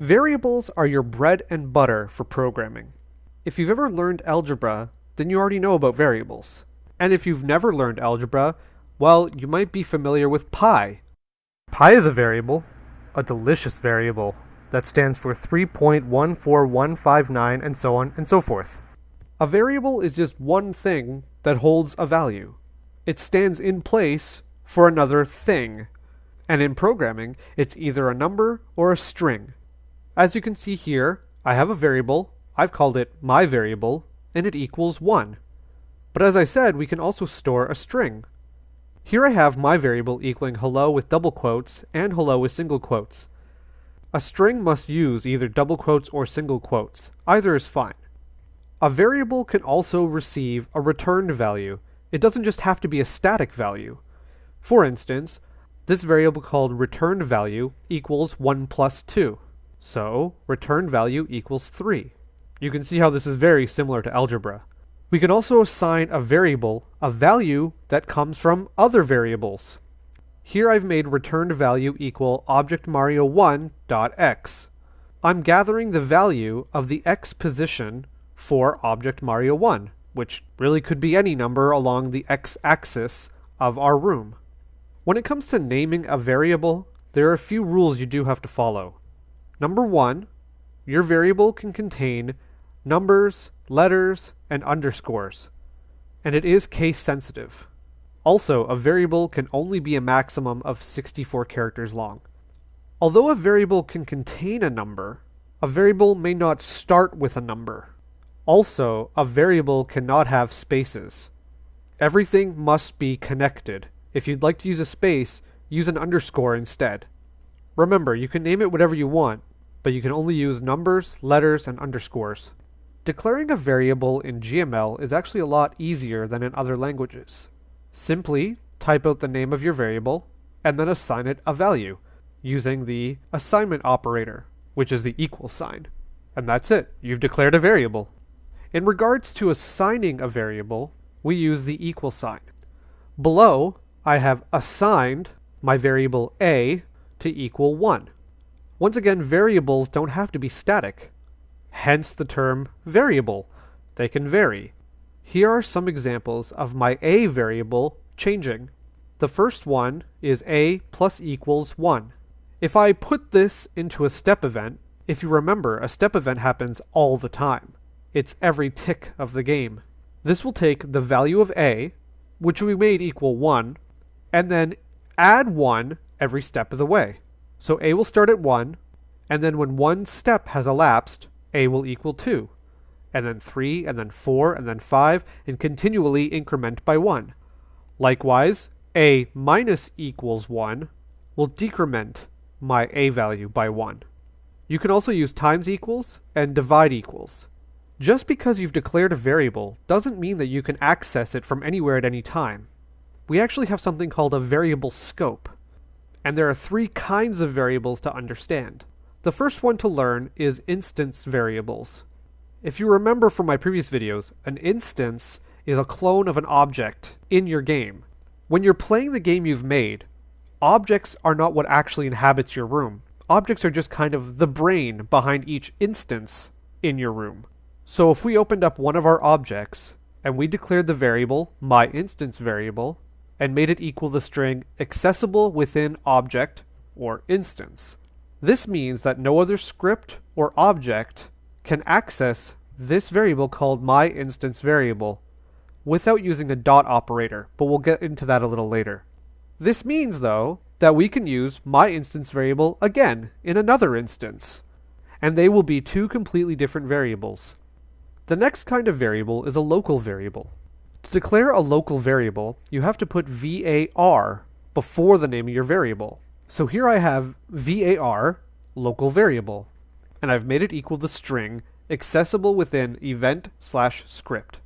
Variables are your bread and butter for programming. If you've ever learned algebra, then you already know about variables. And if you've never learned algebra, well, you might be familiar with pi. Pi is a variable, a delicious variable, that stands for 3.14159 and so on and so forth. A variable is just one thing that holds a value. It stands in place for another thing. And in programming, it's either a number or a string. As you can see here, I have a variable, I've called it my variable, and it equals 1. But as I said, we can also store a string. Here I have my variable equaling hello with double quotes and hello with single quotes. A string must use either double quotes or single quotes. Either is fine. A variable can also receive a returned value. It doesn't just have to be a static value. For instance, this variable called returned value equals 1 plus 2. So, return value equals 3. You can see how this is very similar to algebra. We can also assign a variable a value that comes from other variables. Here I've made returned value equal objectMario1.x. I'm gathering the value of the x position for object Mario 1, which really could be any number along the x-axis of our room. When it comes to naming a variable, there are a few rules you do have to follow. Number one, your variable can contain numbers, letters, and underscores, and it is case sensitive. Also, a variable can only be a maximum of 64 characters long. Although a variable can contain a number, a variable may not start with a number. Also, a variable cannot have spaces. Everything must be connected. If you'd like to use a space, use an underscore instead. Remember, you can name it whatever you want, but you can only use numbers, letters, and underscores. Declaring a variable in GML is actually a lot easier than in other languages. Simply type out the name of your variable and then assign it a value using the assignment operator, which is the equal sign. And that's it. You've declared a variable. In regards to assigning a variable, we use the equal sign. Below, I have assigned my variable a to equal 1. Once again, variables don't have to be static. Hence the term variable. They can vary. Here are some examples of my a variable changing. The first one is a plus equals 1. If I put this into a step event, if you remember, a step event happens all the time. It's every tick of the game. This will take the value of a, which we made equal 1, and then add 1 every step of the way. So a will start at 1, and then when one step has elapsed, a will equal 2 and then 3, and then 4, and then 5, and continually increment by 1. Likewise, a minus equals 1 will decrement my a value by 1. You can also use times equals and divide equals. Just because you've declared a variable doesn't mean that you can access it from anywhere at any time. We actually have something called a variable scope. And there are three kinds of variables to understand. The first one to learn is instance variables. If you remember from my previous videos, an instance is a clone of an object in your game. When you're playing the game you've made, objects are not what actually inhabits your room. Objects are just kind of the brain behind each instance in your room. So if we opened up one of our objects and we declared the variable my instance variable and made it equal the string accessible within object or instance, this means that no other script or object can access this variable called my instance variable without using a dot operator, but we'll get into that a little later. This means, though, that we can use my instance variable again in another instance, and they will be two completely different variables. The next kind of variable is a local variable. To declare a local variable, you have to put var before the name of your variable. So here I have var, local variable and I've made it equal the string accessible within event slash script.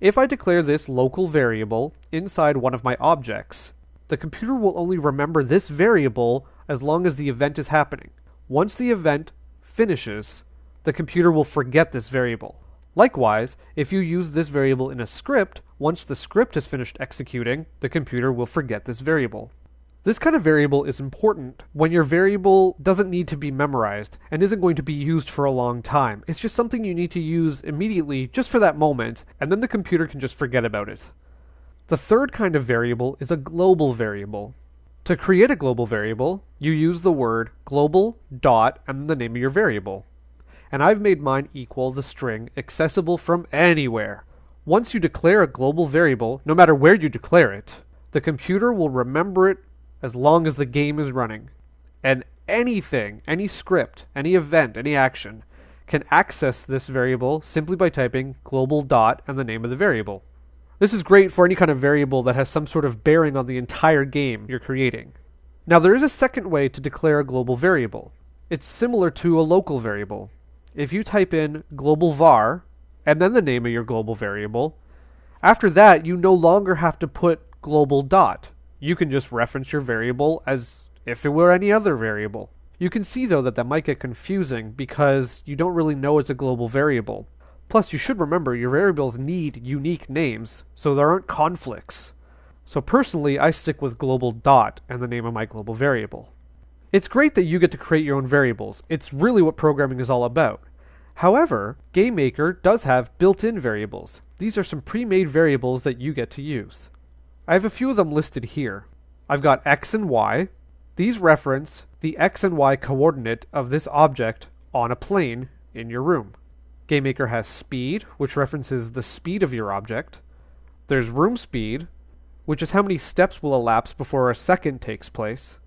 If I declare this local variable inside one of my objects, the computer will only remember this variable as long as the event is happening. Once the event finishes, the computer will forget this variable. Likewise, if you use this variable in a script, once the script is finished executing, the computer will forget this variable. This kind of variable is important when your variable doesn't need to be memorized and isn't going to be used for a long time. It's just something you need to use immediately just for that moment, and then the computer can just forget about it. The third kind of variable is a global variable. To create a global variable, you use the word global dot and the name of your variable. And I've made mine equal the string accessible from anywhere. Once you declare a global variable, no matter where you declare it, the computer will remember it as long as the game is running. And anything, any script, any event, any action can access this variable simply by typing global dot and the name of the variable. This is great for any kind of variable that has some sort of bearing on the entire game you're creating. Now, there is a second way to declare a global variable. It's similar to a local variable. If you type in global var and then the name of your global variable, after that, you no longer have to put global dot you can just reference your variable as if it were any other variable. You can see though that that might get confusing because you don't really know it's a global variable. Plus, you should remember your variables need unique names, so there aren't conflicts. So personally, I stick with global dot and the name of my global variable. It's great that you get to create your own variables. It's really what programming is all about. However, GameMaker does have built-in variables. These are some pre-made variables that you get to use. I have a few of them listed here. I've got x and y. These reference the x and y coordinate of this object on a plane in your room. GameMaker has speed, which references the speed of your object. There's room speed, which is how many steps will elapse before a second takes place.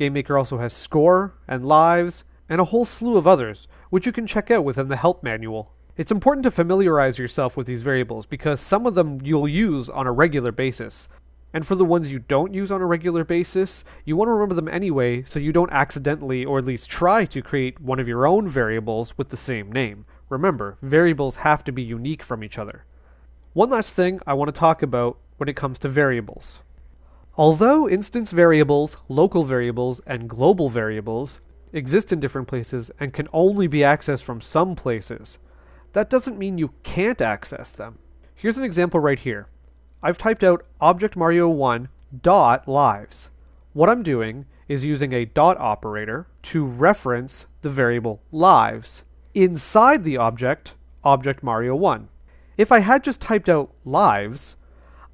GameMaker also has score and lives and a whole slew of others, which you can check out within the help manual. It's important to familiarize yourself with these variables because some of them you'll use on a regular basis. And for the ones you don't use on a regular basis, you want to remember them anyway so you don't accidentally or at least try to create one of your own variables with the same name. Remember, variables have to be unique from each other. One last thing I want to talk about when it comes to variables. Although instance variables, local variables, and global variables exist in different places and can only be accessed from some places, that doesn't mean you can't access them. Here's an example right here. I've typed out object Mario 1 dot lives. What I'm doing is using a dot operator to reference the variable lives inside the object object Mario 1. If I had just typed out lives,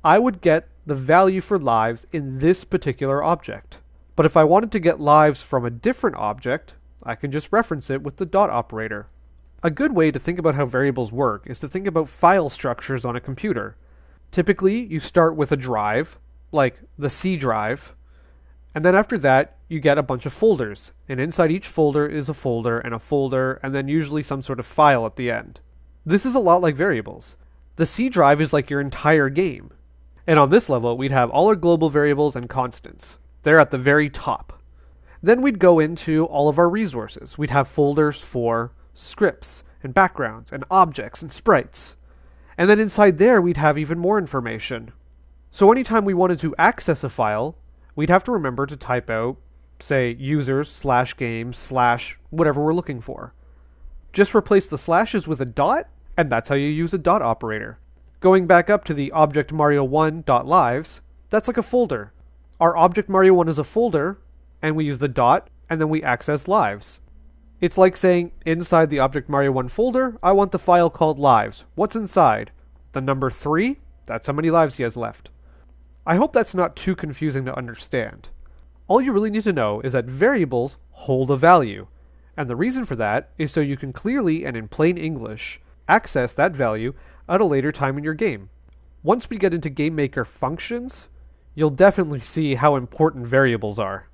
I would get the value for lives in this particular object. But if I wanted to get lives from a different object, I can just reference it with the dot operator. A good way to think about how variables work is to think about file structures on a computer. Typically, you start with a drive, like the C drive, and then after that, you get a bunch of folders. And inside each folder is a folder and a folder, and then usually some sort of file at the end. This is a lot like variables. The C drive is like your entire game. And on this level, we'd have all our global variables and constants. They're at the very top. Then we'd go into all of our resources. We'd have folders for scripts, and backgrounds, and objects, and sprites. And then inside there, we'd have even more information. So anytime we wanted to access a file, we'd have to remember to type out, say, users slash games slash whatever we're looking for. Just replace the slashes with a dot, and that's how you use a dot operator. Going back up to the object mario1.lives, that's like a folder. Our object mario1 is a folder, and we use the dot, and then we access lives. It's like saying, inside the Object Mario 1 folder, I want the file called lives. What's inside? The number 3? That's how many lives he has left. I hope that's not too confusing to understand. All you really need to know is that variables hold a value, and the reason for that is so you can clearly and in plain English access that value at a later time in your game. Once we get into GameMaker functions, you'll definitely see how important variables are.